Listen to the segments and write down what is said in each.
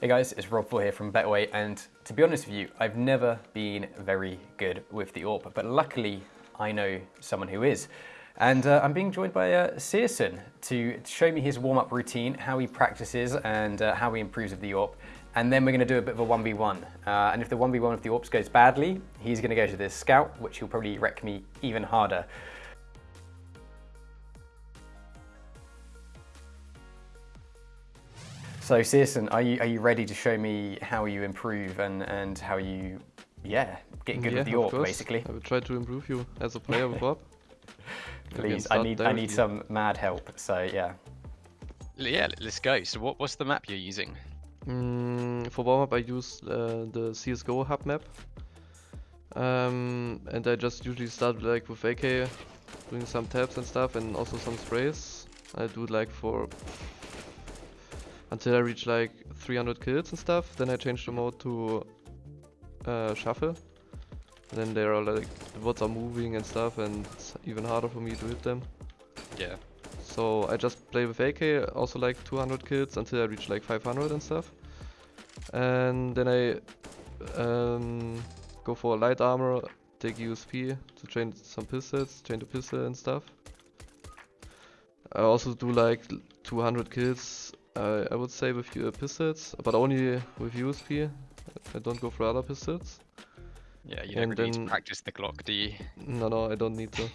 Hey guys, it's Rob4 here from Betway, and to be honest with you, I've never been very good with the AWP, but luckily I know someone who is. And uh, I'm being joined by uh, syrsoN to show me his warm-up routine, how he practices and uh, how he improves with the AWP. And then we're going to do a bit of a 1v1. Uh, and if the 1v1 with the AWPs goes badly, he's going to go to this scout, which will probably wreck me even harder. So syrsoN, are you, are you ready to show me how you improve and, and how you, yeah, get good yeah, with the AWP, basically? I will try to improve you as a player with AWP. Please, I need I need some mad help. So yeah. Yeah, let's go. So what, what's the map you're using? Mm, for warm up, I use uh, the CS:GO hub map, um, and I just usually start like with AK, doing some taps and stuff, and also some sprays. I do like for until I reach like 300 kills and stuff. Then I change the mode to uh, shuffle. then there are like the bots are moving and stuff, and it's even harder for me to hit them. Yeah. So I just play with AK, also like 200 kills until I reach like 500 and stuff. And then I um, go for light armor, take USP to train some pistols, train the pistol and stuff. I also do like 200 kills, uh, I would say with uh, pistols, but only with USP. I don't go for other pistols. Yeah, you don't And need to practice the Glock, do you? No, no, I don't need to.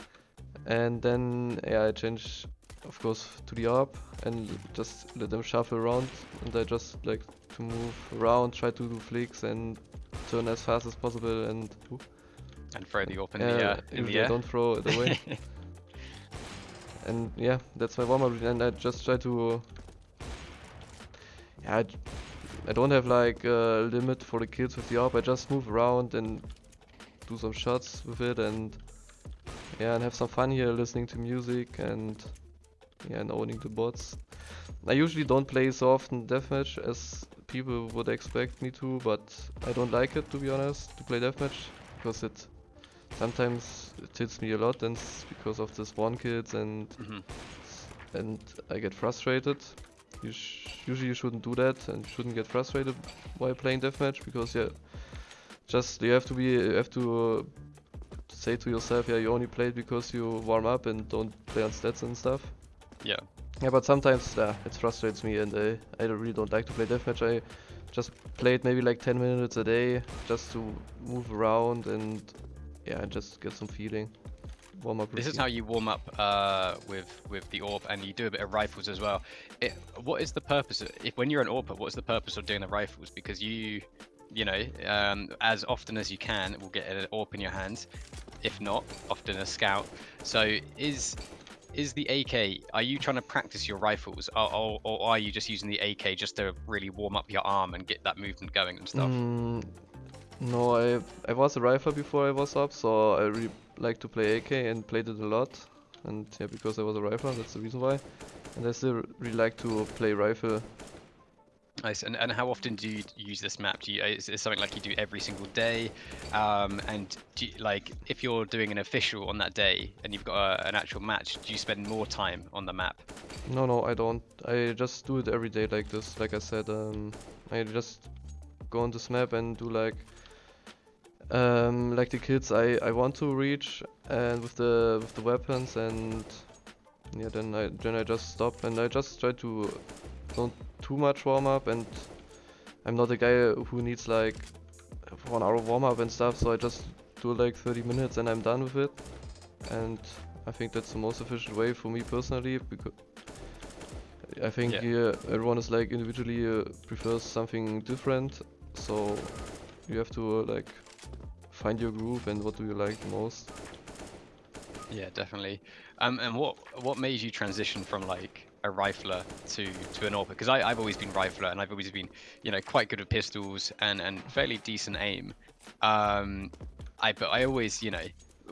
and then yeah, I change, of course, to the AWP and just let them shuffle around. And I just like to move around, try to do flicks and turn as fast as possible. And and throw the AWP in the, uh, in usually the I don't throw it away. and yeah, that's my warm up. And I just try to. I, I don't have like a limit for the kills with the AWP. I just move around and do some shots with it and yeah, and have some fun here listening to music and yeah, and owning the bots. I usually don't play so often deathmatch as people would expect me to, but I don't like it to be honest to play deathmatch because it sometimes it hits me a lot and it's because of the spawn kills and Mhm. and I get frustrated. You sh usually you shouldn't do that and shouldn't get frustrated while playing deathmatch because yeah, just you have to be you have to uh, say to yourself, yeah, you only play it because you warm up and don't play on stats and stuff. Yeah. Yeah, but sometimes yeah, it frustrates me and I, I don't- really don't like to play deathmatch. I just play it maybe like 10 minutes a day just to move around and yeah, just get some feeling. Warm up. This is how you warm up uh, with with the AWP, and you do a bit of rifles as well. It, what is the purpose? Of, if when you're an AWPer, what's the purpose of doing the rifles? Because you, you know, um, as often as you can, will get an AWP in your hands. If not, often a scout. So is is the AK? Are you trying to practice your rifles, or, or, or are you just using the AK just to really warm up your arm and get that movement going and stuff? Mm, no, I I was a rifle before I was up, so I really like to play AK and played it a lot. And yeah, because I was a rifler, that's the reason why. And I still really like to play rifle. Nice. And, and how often do you use this map? Do you, is it something like you do every single day? Um, and do you, like if you're doing an official on that day and you've got a, an actual match, do you spend more time on the map? No, no, I don't. I just do it every day like this. Like I said, um, I just go on this map and do like, um, like the kills I I want to reach, and with the with the weapons, and yeah, then I then I just stop and I just try to don't too much warm up, and I'm not a guy who needs like one hour warm up and stuff, so I just do like 30 minutes and I'm done with it, and I think that's the most efficient way for me personally because. I think Yeah. yeah, everyone is like individually uh, prefers something different, so you have to uh, like find your groove and what do you like the most. Yeah, definitely. Um, and what what made you transition from like a rifler to to an AWP? Because I've always been rifler and I've always been you know quite good with pistols and and fairly decent aim. Um, I but I always you know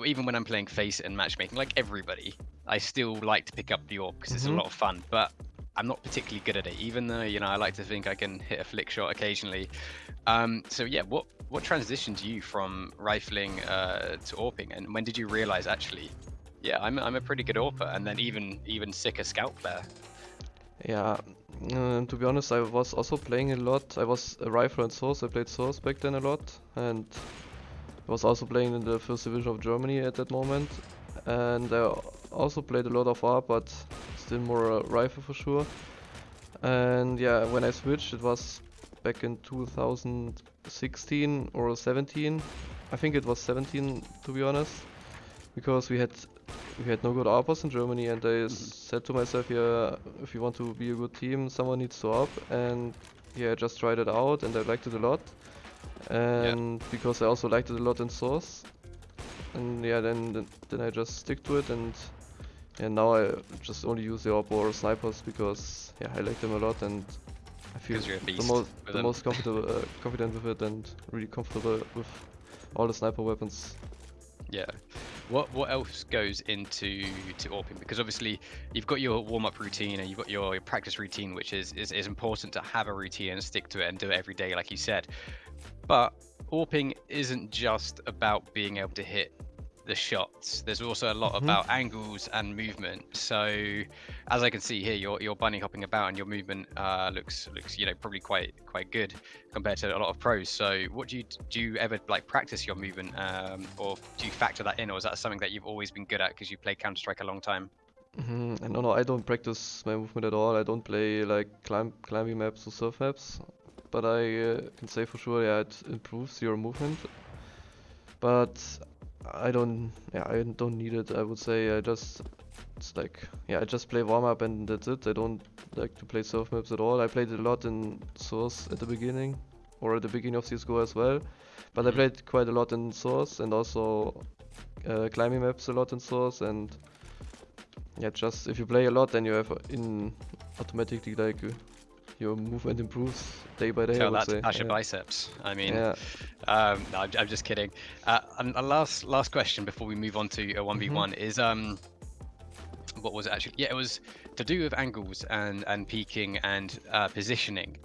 even when I'm playing face and matchmaking like everybody, I still like to pick up the AWP because it's a Mhm. lot of fun. But I'm not particularly good at it, even though you know I like to think I can hit a flick shot occasionally. Um, so yeah, what what transitioned you from rifling uh, to AWPing, and when did you realize actually, yeah, I'm I'm a pretty good AWPer, and then even even sicker scout player? Yeah, Um, to be honest, I was also playing a lot. I was a rifle and source. I played source back then a lot, and I was also playing in the first division of Germany at that moment. And I also played a lot of AWP, but still more uh, rifle for sure. And yeah, when I switched, it was back in 2016 or 17. I think it was 17 to be honest, because we had we had no good AWPers in Germany, and I Mhm. said to myself, yeah, if you want to be a good team, someone needs to AWP, and yeah, I just tried it out, and I liked it a lot, and because I also liked it a lot in Source, and yeah, then then, then I just stick to it, and yeah, now I just only use the AWP or snipers because yeah, I like them a lot, and I feel the most the them. most comfortable uh, confident with it, and really comfortable with all the sniper weapons. Yeah. What what else goes into to AWPing? Because obviously you've got your warm up routine and you've got your, your practice routine, which is, is is important to have a routine and stick to it and do it every day, like you said. But AWPing isn't just about being able to hit the shots. There's also a lot Mhm. about angles and movement. So as I can see here, you're you're bunny hopping about and your movement uh, looks looks you know probably quite quite good compared to a lot of pros. So what do you do? You ever like practice your movement, um, or do you factor that in, or is that something that you've always been good at because you played Counter Strike a long time? hmm no, no, I don't practice my movement at all. I don't play like climb climbing maps or surf maps, but I uh, can say for sure, yeah, it improves your movement. But I don't, yeah, I don't need it. I would say I just, it's like, yeah, I just play warm up and that's it. I don't like to play surf maps at all. I played a lot in Source at the beginning, or at the beginning of CS:GO as well. But I Mhm. played quite a lot in Source and also uh, climbing maps a lot in Source and yeah, just if you play a lot, then you have in automatically like your movement improves day by day. I Tell would that say. to yeah. Biceps. I mean, yeah. um, no, I'm, I'm just kidding. Uh, and a last last question before we move on to a one v one is um, what was it actually? Yeah, it was to do with angles and and peaking and uh, positioning.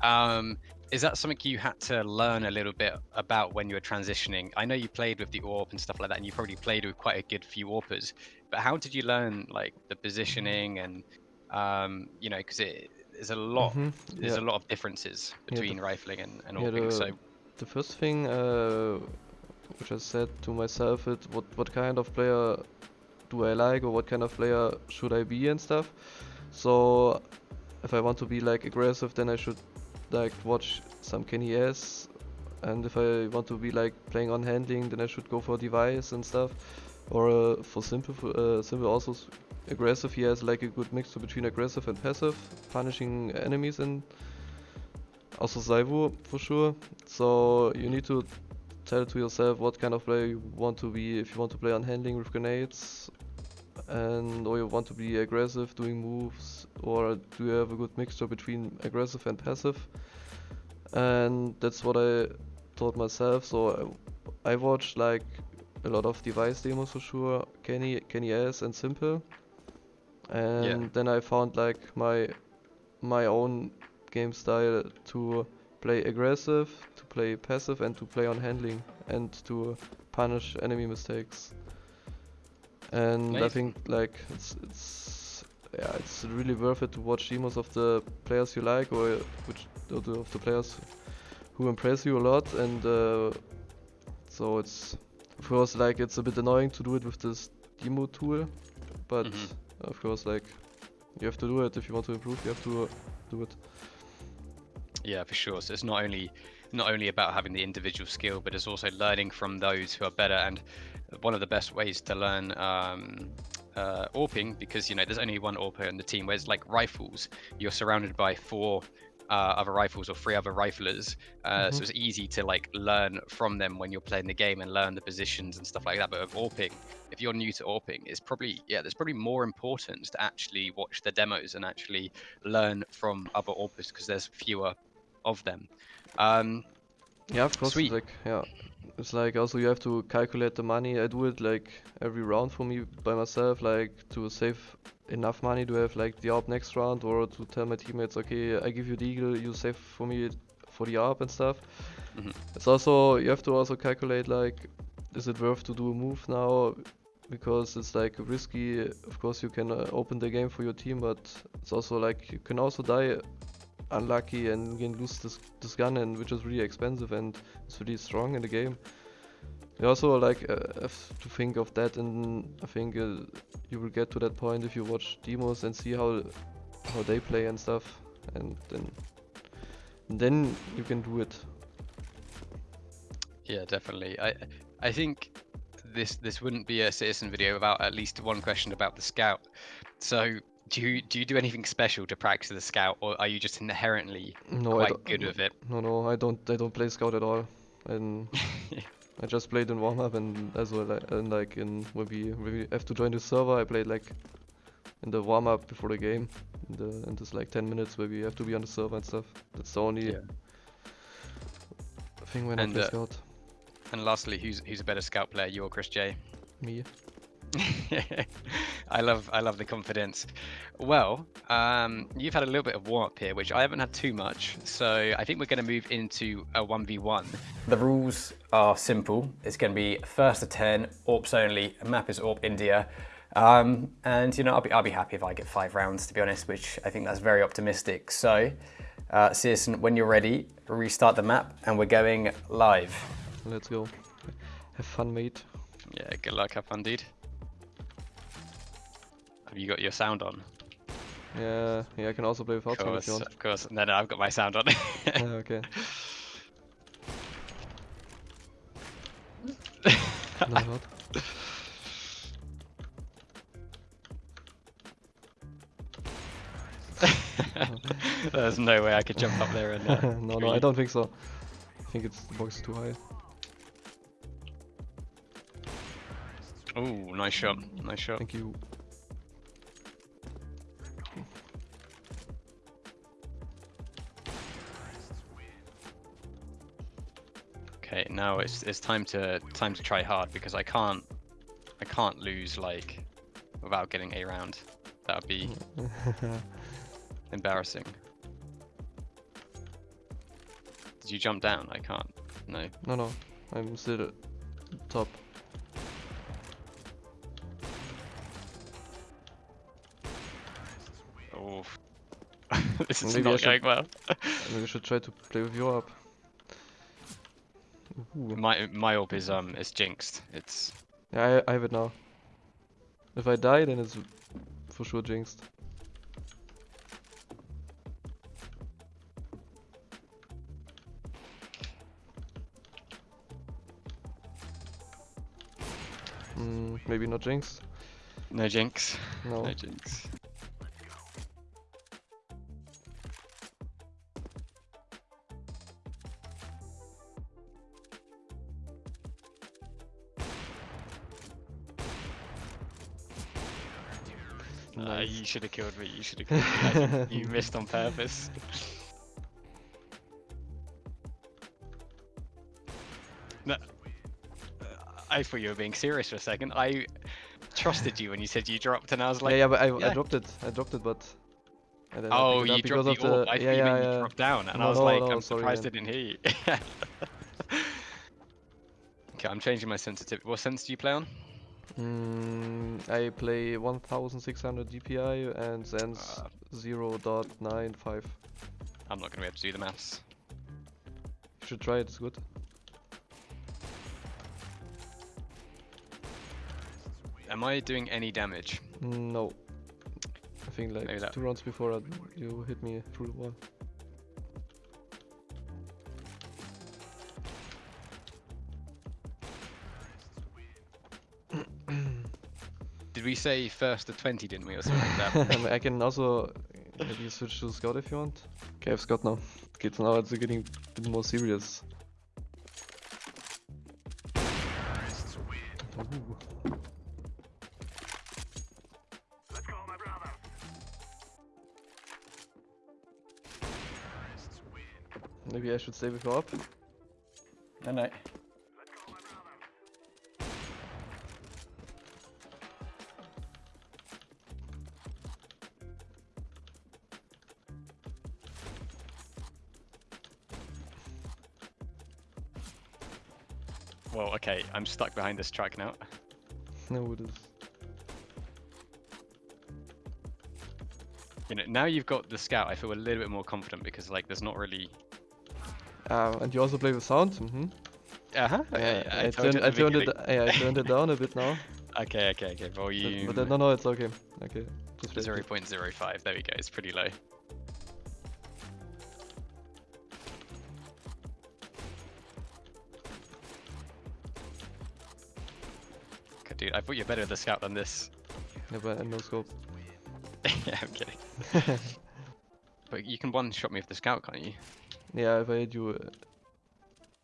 Um, is that something you had to learn a little bit about when you were transitioning? I know you played with the AWP and stuff like that, and you probably played with quite a good few AWPers. But how did you learn like the positioning and um, you know, because it there's a lot Mhm, there's yeah. a lot of differences the between rifling and, and yeah, AWPing. the- So The first thing uh, which I said to myself is what what kind of player do I like or what kind of player should I be and stuff. So if I want to be like aggressive then I should like watch some kennyS and if I want to be like playing on handling then I should go for dev1ce and stuff. Or uh, for s1mple uh, s1mple also aggressive he has like a good mixture between aggressive and passive, punishing enemies and also ZywOo for sure. So you need to tell to yourself what kind of player you want to be. If you want to play on handling with grenades, and or you want to be aggressive doing moves, or do you have a good mixture between aggressive and passive? And that's what I taught myself. So I, I watched like a lot of dev1ce demos for sure, Kenny, kennyS, and s1mple. And then I found like my my own game style to play aggressive, to play passive, and to play on handling, and to punish enemy mistakes. And I think like it's it's yeah it's really worth it to watch demos of the players you like or which or of the players who impress you a lot and uh, so it's of course like it's a bit annoying to do it with this demo tool but Mhm. Of course like you have to do it if you want to improve you have to do it Yeah, for sure. So it's not only not only about having the individual skill, but it's also learning from those who are better. And one of the best ways to learn um, uh, AWPing, because you know there's only one AWPer in the team. Whereas like rifles, you're surrounded by four uh, other rifles or three other riflers, uh, so Mhm. it's easy to like learn from them when you're playing the game and learn the positions and stuff like that. But with AWPing, if you're new to AWPing, it's probably yeah, there's probably more importance to actually watch the demos and actually learn from other AWPers because there's fewer of them. Um, yeah of course Sweet. like yeah it's like also you have to calculate the money i do it like every round for me by myself like to save enough money to have like the AWP next round or to tell my teammates okay i give you the eagle you save for me for the AWP and stuff Mhm. it's also you have to also calculate like is it worth to do a move now because it's like risky. Of course, you can uh, open the game for your team, but it's also like you can also die unlucky and you can lose this this gun, and which is really expensive and it's really strong in the game. You also like uh, have to think of that, and I think uh, you will get to that point if you watch demos and see how how they play and stuff, and then then you can do it. Yeah, definitely. I I think this this wouldn't be a syrsoN video without at least one question about the scout. So do you do you do anything special to practice the scout, or are you just inherently No, I quite don't, good with it? No, no, I don't. I don't play scout at all, and I just played in warm up and as well, and like in when we when we have to join the server, I played like in the warm up before the game, in the in this like 10 minutes where we have to be on the server and stuff. That's the only Yeah. thing when And, I play uh, scout. And lastly, who's who's a better scout player, you or ChrisJ? Me. I love I love the confidence. Well, um, you've had a little bit of warm up here, which I haven't had too much. So I think we're going to move into a one v one. The rules are simple. It's going to be first to 10, AWPs only. Map is AWP India. Um, and, you know, I'll be, I'll be happy if I get five rounds, to be honest, which I think that's very optimistic. So, uh, syrsoN, when you're ready, restart the map and we're going live. Let's go. Have fun, mate. Yeah, good luck, have fun, dude. Have you got your sound on? Yeah, yeah. I can also play without Of sound if you want. of course. No, no, I've got my sound on. okay. no. There's no way I could jump up there and. Uh, no, no, I don't think so. I think it's the box is too high. Ooh, nice shot, nice shot. Thank you. Okay, now it's it's time to time to try hard because I can't I can't lose like without getting a round. That would be embarrassing. Did you jump down? I can't. No. no, no, I'm still at top. Oh. this is Maybe I not going should- well. Maybe we should try to play with your up. Ooh. My my orb is um is jinxed. It's Yeah, I, I have it now. If I die, then it's for sure jinxed. Mm, maybe not jinx. no jinx. No. No jinx. Uh, Nice. you should have killed me. You should have killed me. You missed on purpose. No, uh, I thought you were being serious for a second. I trusted you when you said you dropped, and I was like, yeah, yeah, but I, I yeah. dropped it. I dropped it, but. I "Oh, pick it up you dropped the of orb." I thought yeah, you yeah, yeah. you dropped down, and I was no, like, no, "I'm sorry, surprised I didn't hear you." okay, I'm changing my sensitivity. What sense do you play on? Mm, I play 1600 DPI and Zen's Uh. 0.95. I'm not going to be able to do the maths. You should try it, it's good. Am I doing any damage? No. I think like two rounds before uh, you hit me through the wall. Did we say first to 20, didn't we, or something like that? I can also maybe switch to Scout if you want. Okay, I have Scout now. Okay, so now it's getting a bit more serious. Ooh. Maybe I should stay with you up. No, no. I'm stuck behind this track now. No, it is. You know, now you've got the scout, I feel a little bit more confident because like there's not really. Uh, and you also play with sound? Mm-hmm. Uh huh. Yeah, I, turned, I turned it. Yeah, I turned it down a bit now. Okay, okay, okay. Volume. But, but no, no, it's okay. Okay, just wait. Zero point zero five. There we go. It's pretty low. Dude, I thought you're better with the scout than this. Yeah, but no scope. yeah, I'm kidding. But you can one shot me with the scout, can't you? yeah, if I hit you uh,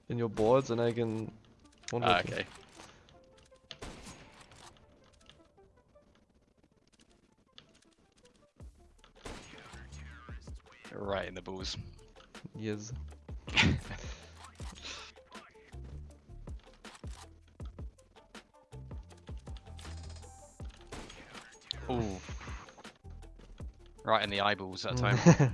in your boards, then I can. one Ah, okay. Right in the balls. Yes. Right in the eyeballs that time. Mm.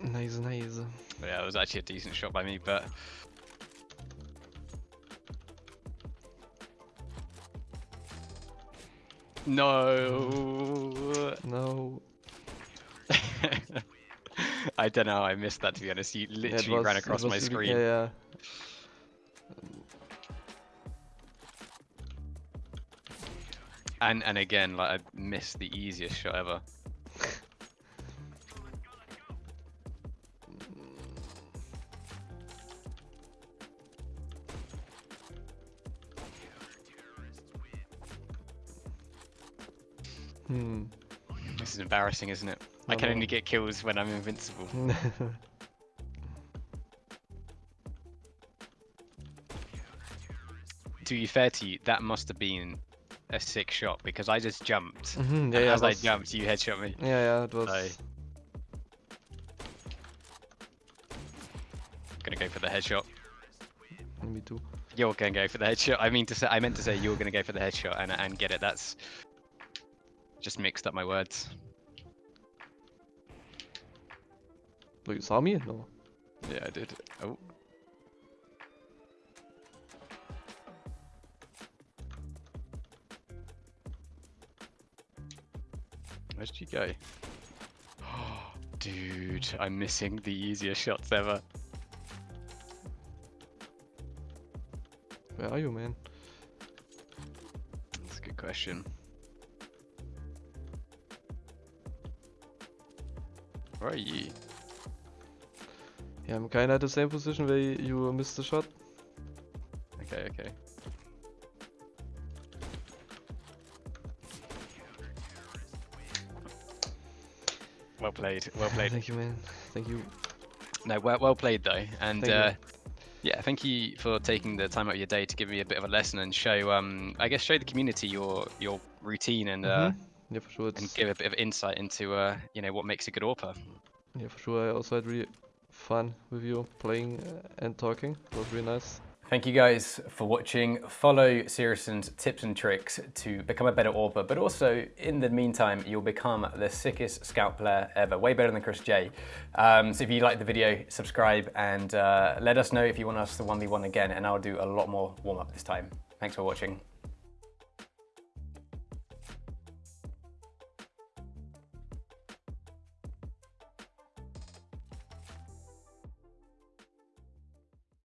nice, nice. yeah, it was actually a decent shot by me, but no. No. I don't know. I missed that to be honest. You literally ran was- it across my screen. Yeah, yeah. And and again, like I missed the easiest shot ever. Hmm. This is embarrassing, isn't it? I I can know. only get kills when I'm invincible. To be fair to you, that must have been a sick shot because I just jumped. Mhm, and yeah, yeah, as I jumped, you headshot me. Yeah, yeah, it was. Aye. Gonna go for the headshot. Me too. You're gonna go for the headshot. I mean to say, I meant to say you're gonna go for the headshot and and get it. That's just mixed up my words. Oh, you saw me? No. Yeah, I did. Oh. Where did you go? Dude, I'm missing the easiest shots ever. Where are you, man? That's a good question. Where are you? Yeah, I'm kinda at the same position where you missed the shot. Okay, okay. Well played, well played. Thank you, man. Thank you. No, well, well played though, and Thank you. uh, yeah, thank you for taking the time out of your day to give me a bit of a lesson and show, um, I guess, show the community your your routine and uh, Mhm. Yeah, for sure. and give a bit of insight into uh, you know what makes a good AWPer. yeah, for sure. I also had really fun with you playing uh, and talking. It was really nice. Thank you guys for watching. Follow syrsoN's tips and tricks to become a better AWPer, but also in the meantime, you'll become the sickest scout player ever, way better than ChrisJ. Um, so if you like the video, subscribe and uh, let us know if you want us to 1v1 again, and I'll do a lot more warm up this time. Thanks for watching.